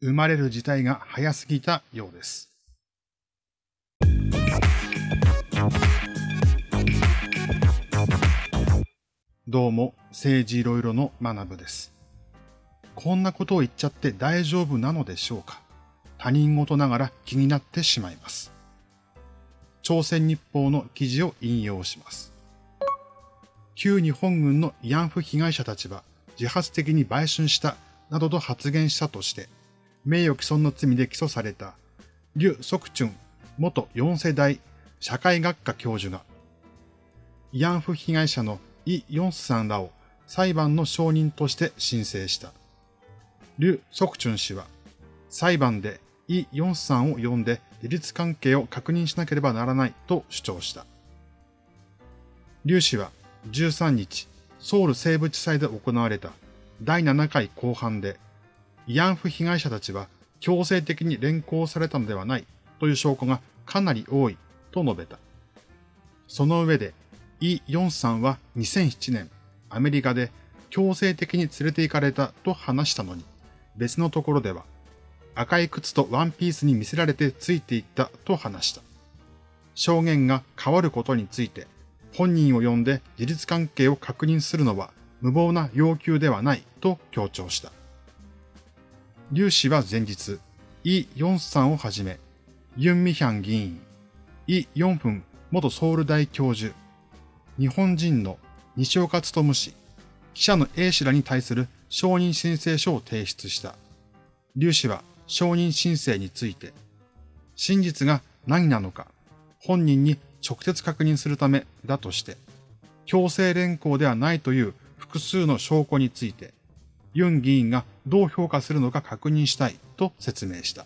生まれる時代が早すぎたようです。どうも、政治いろいろの学部です。こんなことを言っちゃって大丈夫なのでしょうか他人事ながら気になってしまいます。朝鮮日報の記事を引用します。旧日本軍の慰安婦被害者たちは自発的に売春したなどと発言したとして、名誉毀損の罪で起訴された、劉則春元4世代社会学科教授が、慰安婦被害者のイ・ヨンスさんらを裁判の証人として申請した。劉則春氏は、裁判でイ・ヨンスさんを呼んで事実関係を確認しなければならないと主張した。劉氏は13日、ソウル西部地裁で行われた第7回公判で、慰安婦被害者たちは強制的に連行されたのではないという証拠がかなり多いと述べた。その上で、イ・ヨンさんは2007年、アメリカで強制的に連れて行かれたと話したのに、別のところでは、赤い靴とワンピースに見せられてついていったと話した。証言が変わることについて、本人を呼んで事実関係を確認するのは無謀な要求ではないと強調した。劉氏は前日、イ・ヨンさんをはじめ、ユン・ミヒャン議員、イ・ヨンフン元ソウル大教授、日本人の西岡努氏、記者の A 氏らに対する承認申請書を提出した。劉氏は承認申請について、真実が何なのか、本人に直接確認するためだとして、強制連行ではないという複数の証拠について、ユン議員がどう評価するのか確認したいと説明した。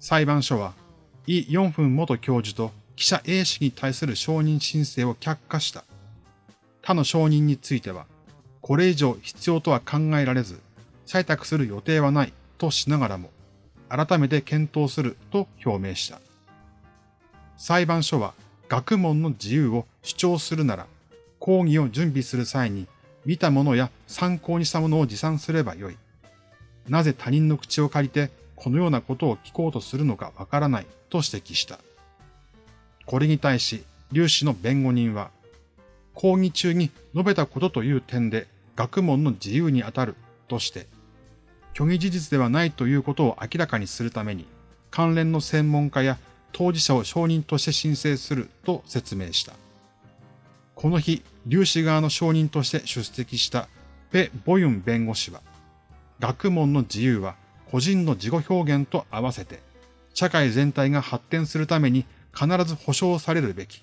裁判所は、イ・ヨンフン元教授と記者 A 氏に対する承認申請を却下した。他の承認については、これ以上必要とは考えられず、採択する予定はないとしながらも、改めて検討すると表明した。裁判所は学問の自由を主張するなら、講義を準備する際に見たものや参考にしたものを持参すればよい。なぜ他人の口を借りてこのようなことを聞こうとするのかわからないと指摘した。これに対し、劉氏の弁護人は、講義中に述べたことという点で学問の自由にあたるとして、虚偽事実ではないということを明らかにするために、関連の専門家や当事者を証人として申請すると説明した。この日、粒子側の証人として出席したペ・ボユン弁護士は、学問の自由は個人の自己表現と合わせて、社会全体が発展するために必ず保障されるべき。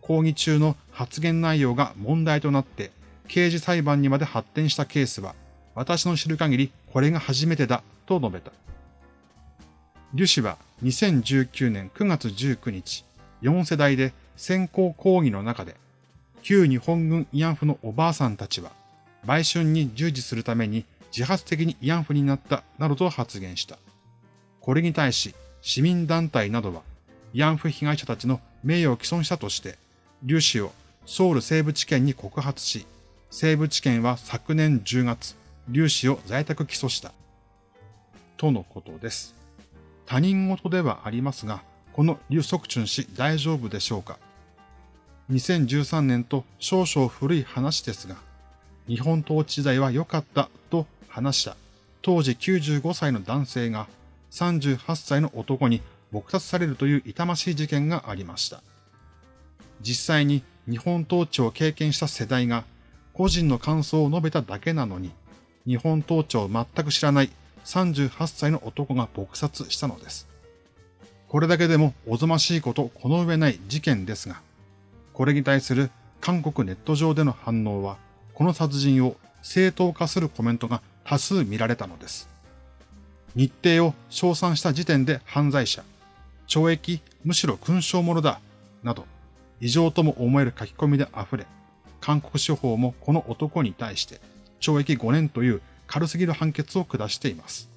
講義中の発言内容が問題となって刑事裁判にまで発展したケースは、私の知る限りこれが初めてだと述べた。リュ氏は2019年9月19日、4世代で先行講義の中で、旧日本軍慰安婦のおばあさんたちは、売春に従事するために自発的に慰安婦になったなどと発言した。これに対し、市民団体などは、慰安婦被害者たちの名誉を毀損したとして、劉氏をソウル西部地検に告発し、西部地検は昨年10月、劉氏を在宅起訴した。とのことです。他人事ではありますが、この劉則春氏大丈夫でしょうか？?2013 年と少々古い話ですが、日本統治時代は良かったと話した当時95歳の男性が38歳の男に撲殺されるという痛ましい事件がありました。実際に日本統治を経験した世代が個人の感想を述べただけなのに、日本統治を全く知らない38歳の男が撲殺したのです。これだけでもおぞましいことこの上ない事件ですが、これに対する韓国ネット上での反応は、この殺人を正当化するコメントが多数見られたのです。日程を称賛した時点で犯罪者、懲役むしろ勲章者だ、など、異常とも思える書き込みで溢れ、韓国司法もこの男に対して懲役5年という軽すぎる判決を下しています。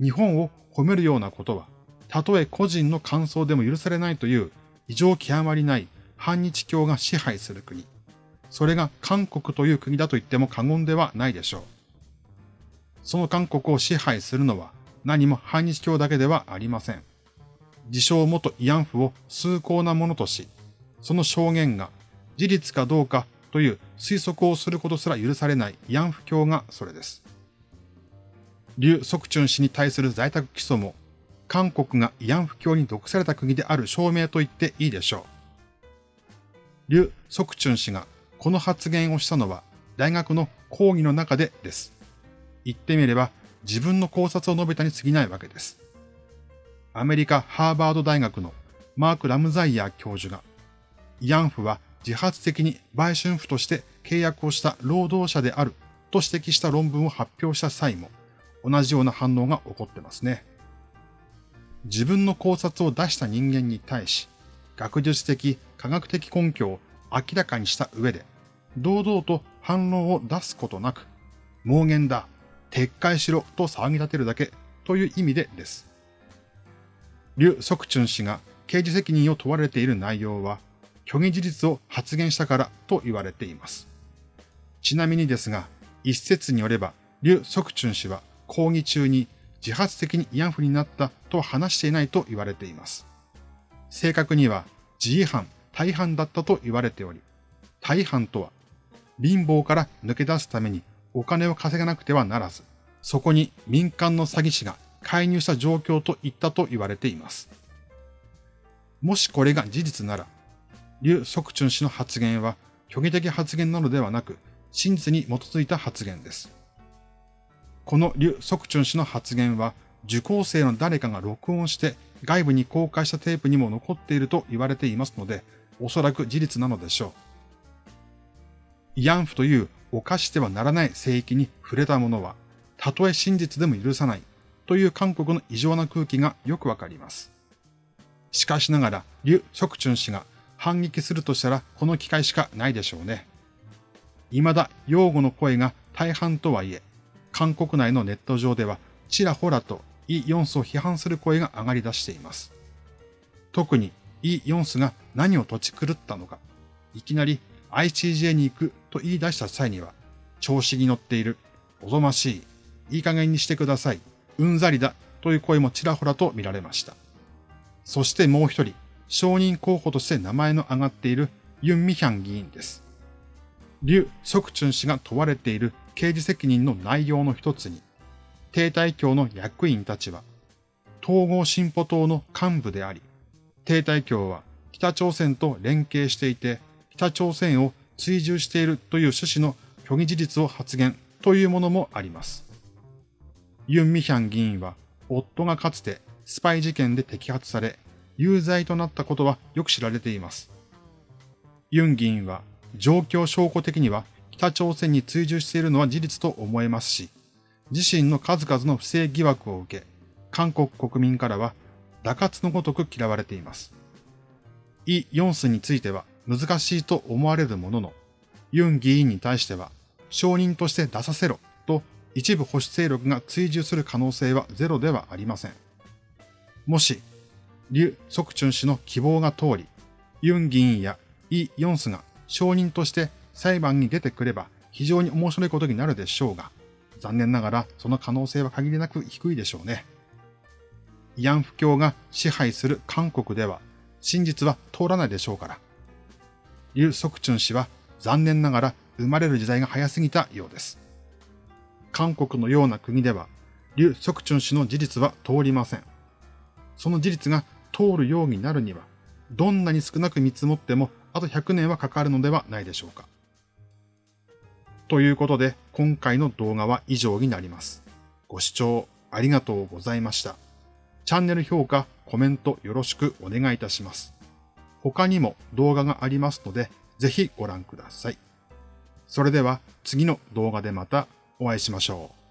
日本を褒めるようなことは、たとえ個人の感想でも許されないという異常極まりない反日教が支配する国。それが韓国という国だと言っても過言ではないでしょう。その韓国を支配するのは何も反日教だけではありません。自称元慰安婦を崇高なものとし、その証言が事実かどうかという推測をすることすら許されない慰安婦教がそれです。劉則春氏に対する在宅起訴も、韓国が慰安婦教に毒された国である証明と言っていいでしょう。劉則春氏がこの発言をしたのは大学の講義の中でです。言ってみれば自分の考察を述べたに過ぎないわけです。アメリカ・ハーバード大学のマーク・ラムザイヤー教授が、慰安婦は自発的に売春婦として契約をした労働者であると指摘した論文を発表した際も、同じような反応が起こってますね。自分の考察を出した人間に対し、学術的、科学的根拠を明らかにした上で、堂々と反論を出すことなく、妄言だ、撤回しろと騒ぎ立てるだけという意味でです。劉則春氏が刑事責任を問われている内容は、虚偽事実を発言したからと言われています。ちなみにですが、一説によれば、劉則春氏は講義中に自発的に慰安婦になったとは話していないと言われています。正確には、自違反、大半だったと言われており、大半とは、貧乏から抜け出すためにお金を稼がなくてはならず、そこに民間の詐欺師が介入した状況といったと言われています。もしこれが事実なら、劉則春氏の発言は虚偽的発言なのではなく、真実に基づいた発言です。この劉則春氏の発言は、受講生の誰かが録音して外部に公開したテープにも残っていると言われていますので、おそらく事実なのでしょう。慰安婦という犯してはならない聖域に触れた者は、たとえ真実でも許さないという韓国の異常な空気がよくわかります。しかしながら、劉則春氏が反撃するとしたらこの機会しかないでしょうね。未だ擁護の声が大半とはいえ、韓国内のネット上ではちらほらとイ・ヨンスを批判する声が上がり出しています。特にイ・ヨンスが何を土地狂ったのか、いきなり ICJ に行くと言い出した際には、調子に乗っている、おぞましい、いい加減にしてください、うんざりだという声もちらほらと見られました。そしてもう一人、承認候補として名前の挙がっているユン・ミヒャン議員です。劉則春氏が問われている刑事責任の内容の一つに、帝大教の役員たちは、統合進歩党の幹部であり、帝大教は北朝鮮と連携していて、北朝鮮を追従しているという趣旨の虚偽事実を発言というものもあります。ユン・ミヒャン議員は、夫がかつてスパイ事件で摘発され、有罪となったことはよく知られています。ユン議員は、状況証拠的には北朝鮮に追従しているのは事実と思えますし、自身の数々の不正疑惑を受け、韓国国民からは、打滑のごとく嫌われています。イ・ヨンスについては、難しいと思われるものの、ユン議員に対しては、承認として出させろと一部保守勢力が追従する可能性はゼロではありません。もし、劉則春氏の希望が通り、ユン議員やイ・ヨンスが承認として裁判に出てくれば非常に面白いことになるでしょうが、残念ながらその可能性は限りなく低いでしょうね。慰安婦教が支配する韓国では真実は通らないでしょうから。劉則春氏は残念ながら生まれる時代が早すぎたようです。韓国のような国では、劉則春氏の事実は通りません。その事実が通るようになるには、どんなに少なく見積もっても、あと100年はかかるのではないでしょうか。ということで、今回の動画は以上になります。ご視聴ありがとうございました。チャンネル評価、コメントよろしくお願いいたします。他にも動画がありますので、ぜひご覧ください。それでは次の動画でまたお会いしましょう。